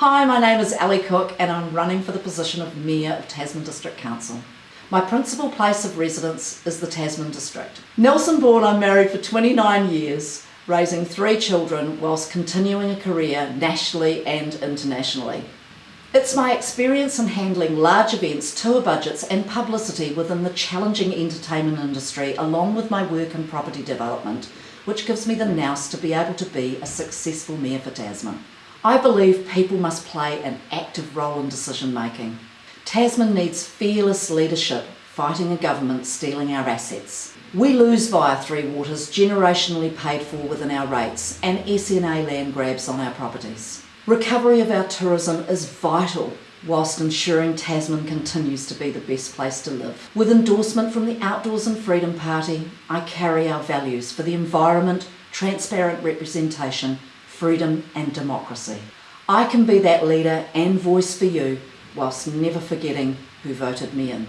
Hi, my name is Aly Cook and I'm running for the position of Mayor of Tasman District Council. My principal place of residence is the Tasman District. Nelson born, I'm married for 29 years, raising three children whilst continuing a career nationally and internationally. It's my experience in handling large events, tour budgets and publicity within the challenging entertainment industry along with my work in property development which gives me the nous to be able to be a successful mayor for Tasman. I believe people must play an active role in decision making. Tasman needs fearless leadership fighting a government stealing our assets. We lose via Three Waters generationally paid for within our rates and SNA land grabs on our properties. Recovery of our tourism is vital whilst ensuring Tasman continues to be the best place to live. With endorsement from the Outdoors and Freedom Party, I carry our values for the environment, transparent representation, freedom and democracy. I can be that leader and voice for you whilst never forgetting who voted me in.